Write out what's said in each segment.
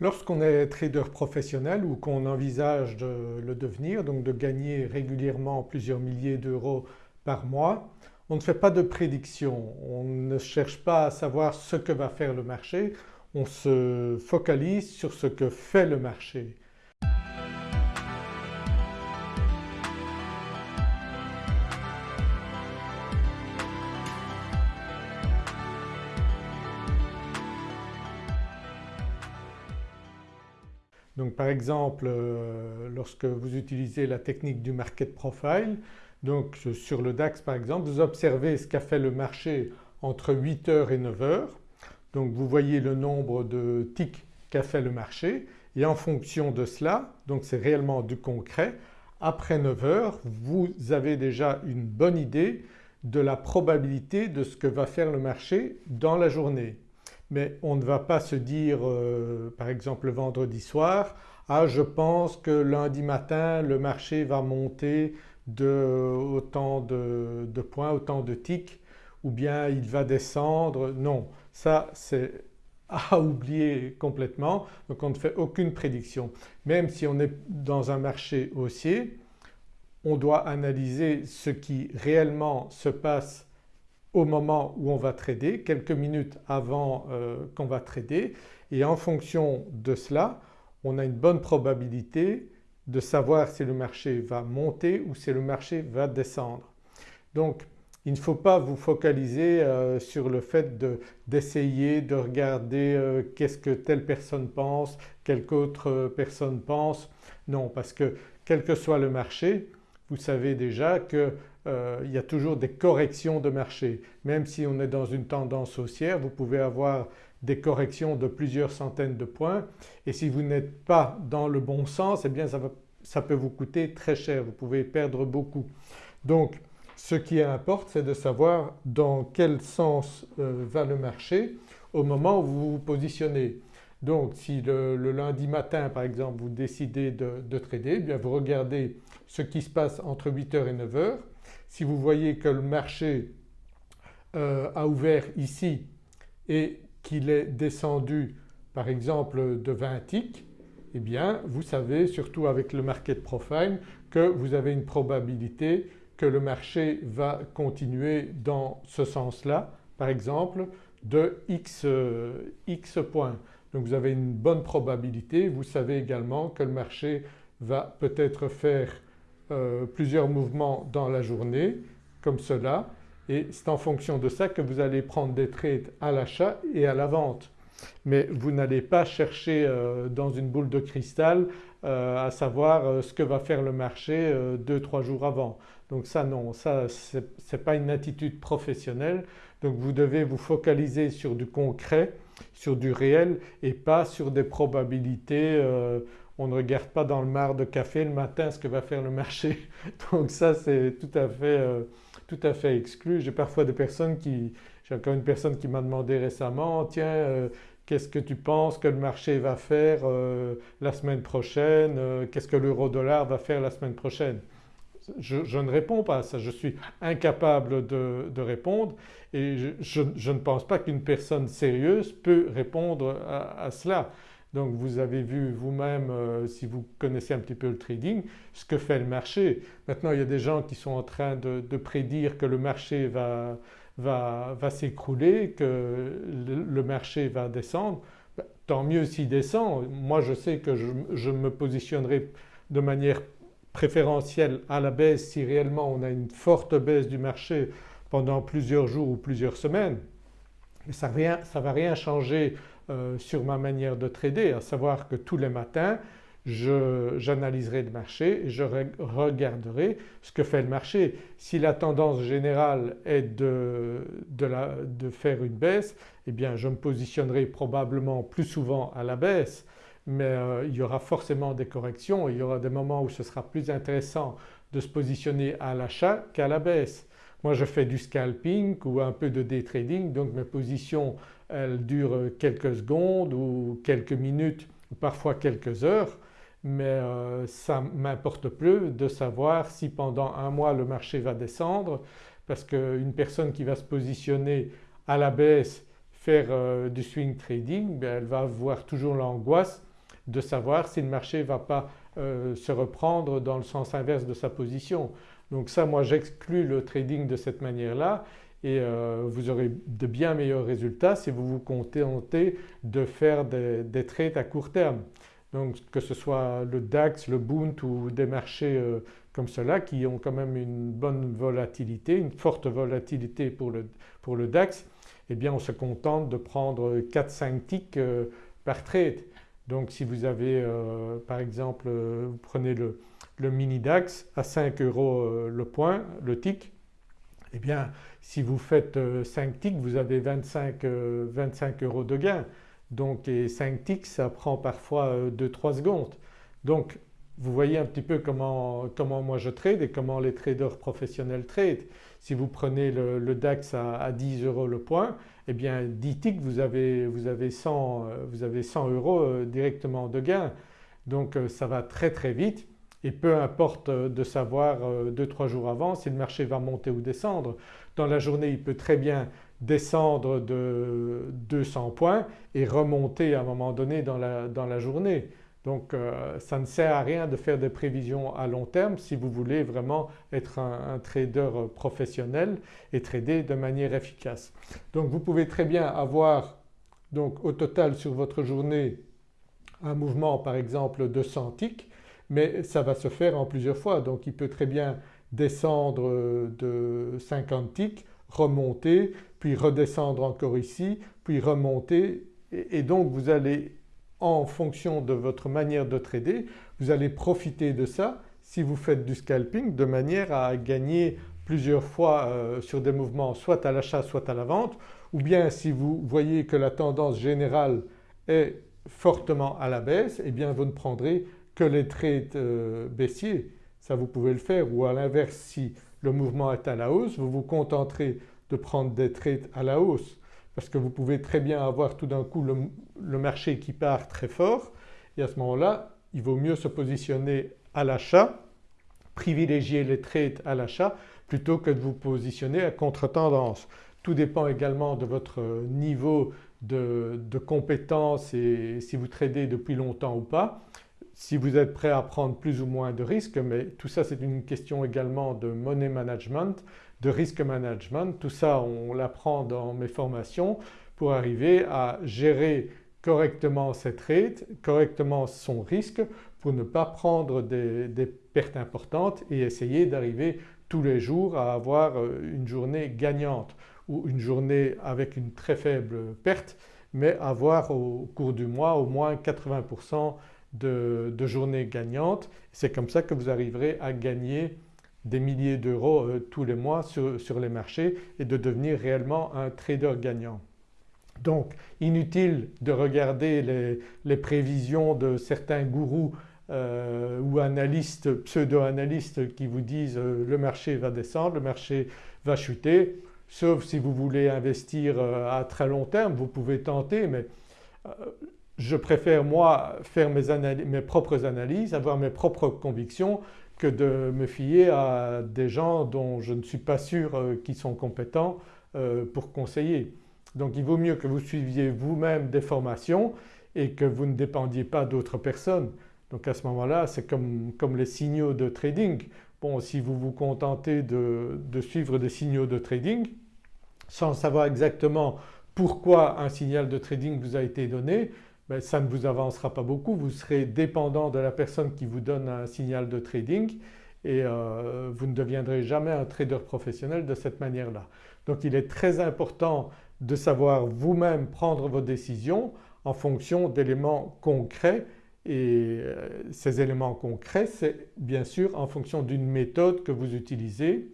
Lorsqu'on est trader professionnel ou qu'on envisage de le devenir, donc de gagner régulièrement plusieurs milliers d'euros par mois, on ne fait pas de prédiction, on ne cherche pas à savoir ce que va faire le marché, on se focalise sur ce que fait le marché. Donc par exemple euh, lorsque vous utilisez la technique du market profile, donc sur le DAX par exemple, vous observez ce qu'a fait le marché entre 8h et 9h. Donc vous voyez le nombre de ticks qu'a fait le marché. Et en fonction de cela, donc c'est réellement du concret, après 9h vous avez déjà une bonne idée de la probabilité de ce que va faire le marché dans la journée mais on ne va pas se dire euh, par exemple le vendredi soir ah je pense que lundi matin le marché va monter de autant de, points, autant de ticks ou bien il va descendre. Non, ça c'est à oublier complètement donc on ne fait aucune prédiction. Même si on est dans un marché haussier on doit analyser ce qui réellement se passe au moment où on va trader, quelques minutes avant euh, qu'on va trader et en fonction de cela on a une bonne probabilité de savoir si le marché va monter ou si le marché va descendre. Donc il ne faut pas vous focaliser euh, sur le fait d'essayer de, regarder euh, qu'est-ce que telle personne pense, quelque autre personne pense. Non parce que quel que soit le marché vous savez déjà que euh, il y a toujours des corrections de marché. Même si on est dans une tendance haussière vous pouvez avoir des corrections de plusieurs centaines de points et si vous n'êtes pas dans le bon sens eh bien ça, peut vous coûter très cher, vous pouvez perdre beaucoup. Donc ce qui importe c'est de savoir dans quel sens euh, va le marché au moment où vous vous positionnez. Donc si le, lundi matin par exemple vous décidez de, trader, eh bien vous regardez ce qui se passe entre 8h et 9h si vous voyez que le marché euh, a ouvert ici et qu'il est descendu par exemple de 20 ticks, eh bien vous savez surtout avec le market profile que vous avez une probabilité que le marché va continuer dans ce sens-là par exemple de x, euh, x points. Donc vous avez une bonne probabilité, vous savez également que le marché va peut-être faire euh, plusieurs mouvements dans la journée comme cela et c'est en fonction de ça que vous allez prendre des trades à l'achat et à la vente. Mais vous n'allez pas chercher euh, dans une boule de cristal euh, à savoir ce que va faire le marché deux, trois jours avant. Donc ça non, ça ce n'est pas une attitude professionnelle donc vous devez vous focaliser sur du concret, sur du réel et pas sur des probabilités on ne regarde pas dans le mar de café le matin ce que va faire le marché. Donc ça c'est tout à fait, euh, tout à fait exclu. J'ai parfois des personnes qui… j'ai encore une personne qui m'a demandé récemment tiens euh, qu'est-ce que tu penses que le marché va faire euh, la semaine prochaine, qu'est-ce que l'euro-dollar va faire la semaine prochaine? Je, ne réponds pas à ça, je suis incapable de, répondre et je, ne pense pas qu'une personne sérieuse peut répondre à cela. Donc vous avez vu vous-même euh, si vous connaissez un petit peu le trading ce que fait le marché. Maintenant il y a des gens qui sont en train de, prédire que le marché va, s'écrouler, que le, marché va descendre. Ben, tant mieux s'il descend. Moi je sais que je, me positionnerai de manière préférentielle à la baisse si réellement on a une forte baisse du marché pendant plusieurs jours ou plusieurs semaines. Mais ça ne va rien changer euh, sur ma manière de trader, à savoir que tous les matins j'analyserai le marché et je regarderai ce que fait le marché. Si la tendance générale est de, faire une baisse eh bien je me positionnerai probablement plus souvent à la baisse mais euh, il y aura forcément des corrections, il y aura des moments où ce sera plus intéressant de se positionner à l'achat qu'à la baisse. Moi je fais du scalping ou un peu de day trading donc mes positions elles durent quelques secondes ou quelques minutes parfois quelques heures mais euh, ça m'importe peu de savoir si pendant un mois le marché va descendre parce qu'une personne qui va se positionner à la baisse faire euh, du swing trading ben, elle va avoir toujours l'angoisse de savoir si le marché ne va pas euh, se reprendre dans le sens inverse de sa position. Donc ça moi j'exclus le trading de cette manière-là et euh, vous aurez de bien meilleurs résultats si vous vous contentez de faire des, trades à court terme. Donc que ce soit le DAX, le Bund ou des marchés euh, comme cela qui ont quand même une bonne volatilité, une forte volatilité pour le, pour le DAX, eh bien on se contente de prendre 4-5 ticks par trade. Donc si vous avez par exemple, vous prenez le, le mini DAX à 5 euros euh, le point, le tick, eh bien si vous faites 5 euh, ticks vous avez 25, 25 euh, euros de gain. Donc et 5 ticks ça prend parfois 2-3 secondes. Donc vous voyez un petit peu comment, moi je trade et comment les traders professionnels trade. Si vous prenez le, DAX à, 10 euros le point, eh bien 10 ticks vous avez, vous avez, 100, vous avez 100 euros directement de gain. Donc ça va très très vite et peu importe euh, de savoir 2-3 euh, jours avant si le marché va monter ou descendre. Dans la journée il peut très bien descendre de 200 points et remonter à un moment donné dans la, dans la journée. Donc euh, ça ne sert à rien de faire des prévisions à long terme si vous voulez vraiment être un, trader professionnel et trader de manière efficace. Donc vous pouvez très bien avoir donc au total sur votre journée un mouvement par exemple de 100 ticks mais ça va se faire en plusieurs fois. Donc il peut très bien descendre de 50 ticks, remonter, puis redescendre encore ici, puis remonter. Et donc vous allez en fonction de votre manière de trader, vous allez profiter de ça si vous faites du scalping de manière à gagner plusieurs fois euh, sur des mouvements soit à l'achat soit à la vente ou bien si vous voyez que la tendance générale est fortement à la baisse et eh bien vous ne prendrez que les trades euh, baissiers, ça vous pouvez le faire. Ou à l'inverse si le mouvement est à la hausse vous vous contenterez de prendre des trades à la hausse. Parce que vous pouvez très bien avoir tout d'un coup le, marché qui part très fort. Et à ce moment-là il vaut mieux se positionner à l'achat, privilégier les trades à l'achat plutôt que de vous positionner à contre-tendance. Tout dépend également de votre niveau de, de compétence et si vous tradez depuis longtemps ou pas si vous êtes prêt à prendre plus ou moins de risques mais tout ça c'est une question également de money management, de risk management, tout ça on l'apprend dans mes formations pour arriver à gérer correctement ses trades, correctement son risque pour ne pas prendre des, des pertes importantes et essayer d'arriver tous les jours à avoir euh, une journée gagnante ou une journée avec une très faible perte mais avoir au cours du mois au moins 80% de, journées gagnantes. C'est comme ça que vous arriverez à gagner des milliers d'euros euh, tous les mois sur, les marchés et de devenir réellement un trader gagnant. Donc inutile de regarder les, prévisions de certains gourous euh, ou analystes, pseudo-analystes qui vous disent euh, le marché va descendre, le marché va chuter, sauf si vous voulez investir à très long terme, vous pouvez tenter mais je préfère moi faire mes, propres analyses, avoir mes propres convictions que de me fier à des gens dont je ne suis pas sûr euh, qu'ils sont compétents euh, pour conseiller. Donc il vaut mieux que vous suiviez vous-même des formations et que vous ne dépendiez pas d'autres personnes. Donc à ce moment-là c'est comme, les signaux de trading. Bon si vous vous contentez de, de suivre des signaux de trading sans savoir exactement pourquoi un signal de trading vous a été donné, ben, ça ne vous avancera pas beaucoup, vous serez dépendant de la personne qui vous donne un signal de trading et euh, vous ne deviendrez jamais un trader professionnel de cette manière-là. Donc il est très important de savoir vous-même prendre vos décisions en fonction d'éléments concrets et euh, ces éléments concrets c'est bien sûr en fonction d'une méthode que vous utilisez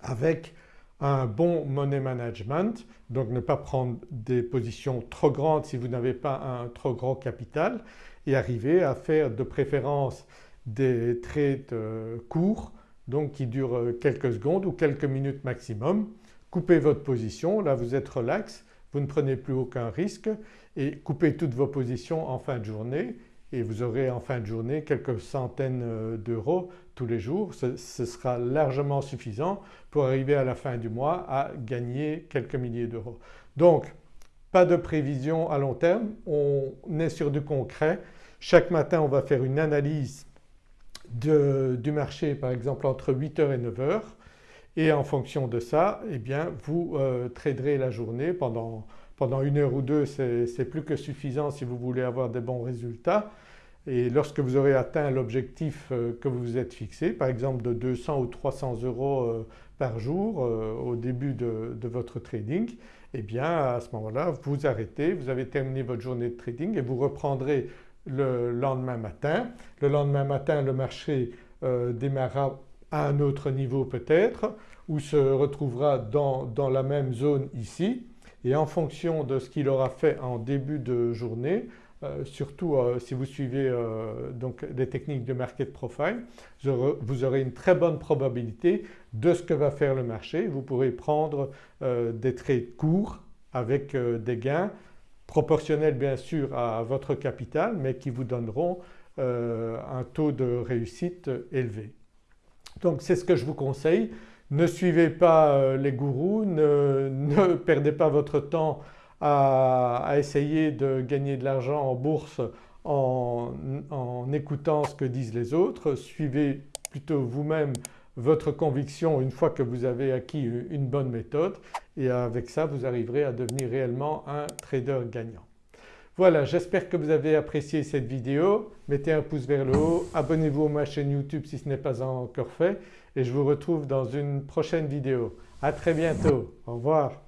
avec un bon money management, donc ne pas prendre des positions trop grandes si vous n'avez pas un trop grand capital et arriver à faire de préférence des trades euh, courts donc qui durent euh, quelques secondes ou quelques minutes maximum. Coupez votre position, là vous êtes relax, vous ne prenez plus aucun risque et coupez toutes vos positions en fin de journée et vous aurez en fin de journée quelques centaines euh, d'euros tous les jours. Ce, sera largement suffisant pour arriver à la fin du mois à gagner quelques milliers d'euros. Donc pas de prévision à long terme, on est sur du concret. Chaque matin on va faire une analyse du marché par exemple entre 8h et 9h et en fonction de ça eh bien vous euh, traderez la journée pendant, pendant une heure ou deux c'est plus que suffisant si vous voulez avoir des bons résultats et lorsque vous aurez atteint l'objectif euh, que vous vous êtes fixé par exemple de 200 ou 300 euros euh, par jour au début de, votre trading eh bien à ce moment-là vous arrêtez, vous avez terminé votre journée de trading et vous reprendrez le lendemain matin. Le lendemain matin le marché euh, démarrera à un autre niveau peut-être ou se retrouvera dans, la même zone ici et en fonction de ce qu'il aura fait en début de journée euh, surtout euh, si vous suivez donc des techniques de market profile, vous aurez une très bonne probabilité de ce que va faire le marché. Vous pourrez prendre des trades courts avec des gains proportionnels bien sûr à votre capital mais qui vous donneront euh, un taux de réussite élevé. Donc c'est ce que je vous conseille. Ne suivez pas euh, les gourous, ne, perdez pas votre temps à, essayer de gagner de l'argent en bourse en, en, écoutant ce que disent les autres. Suivez plutôt vous-même votre conviction une fois que vous avez acquis une bonne méthode et avec ça vous arriverez à devenir réellement un trader gagnant. Voilà j'espère que vous avez apprécié cette vidéo, mettez un pouce vers le haut, abonnez-vous à ma chaîne YouTube si ce n'est pas encore fait et je vous retrouve dans une prochaine vidéo. À très bientôt, au revoir.